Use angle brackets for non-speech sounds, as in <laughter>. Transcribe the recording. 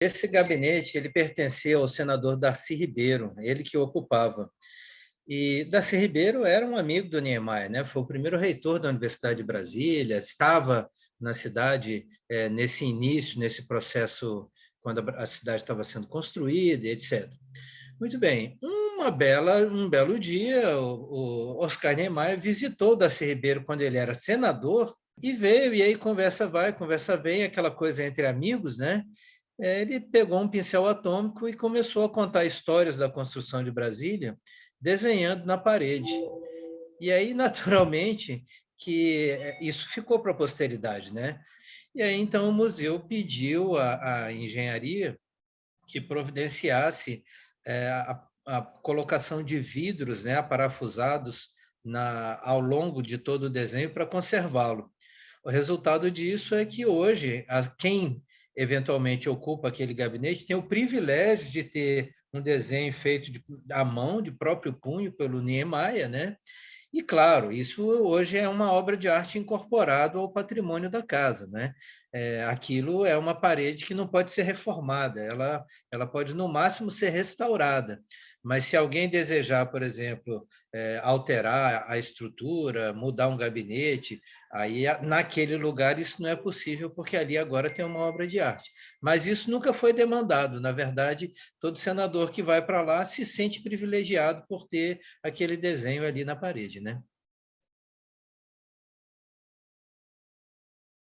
Esse gabinete ele pertencia ao senador Darcy Ribeiro, ele que ocupava. E Darcy Ribeiro era um amigo do Niemeyer, né? foi o primeiro reitor da Universidade de Brasília, estava na cidade é, nesse início, nesse processo, quando a cidade estava sendo construída, etc. Muito bem, uma bela, um belo dia, o, o Oscar Niemeyer visitou Darcy Ribeiro quando ele era senador e veio, e aí conversa vai, conversa vem, aquela coisa entre amigos, né? Ele pegou um pincel atômico e começou a contar histórias da construção de Brasília, desenhando na parede. E aí, <laughs> naturalmente, que é, isso ficou para a posteridade, né? E aí, então, o museu pediu à engenharia que providenciasse é, a, a, colocação de vidros né, parafusados na, ao longo de todo o desenho para conservá-lo. O resultado disso é que hoje, a, quem eventualmente ocupa aquele gabinete tem o privilégio de ter um desenho feito de, à mão, de próprio punho, pelo Niemeyer, né? E, claro, isso hoje é uma obra de arte incorporada ao patrimônio da casa. Né? É, aquilo é uma parede que não pode ser reformada, ela, ela pode, no máximo, ser restaurada. Mas se alguém desejar, por exemplo, é, alterar a estrutura, mudar um gabinete, aí naquele lugar isso não é possível, porque ali agora tem uma obra de arte. Mas isso nunca foi demandado. Na verdade, todo senador que vai para lá se sente privilegiado por ter aquele desenho ali na parede né?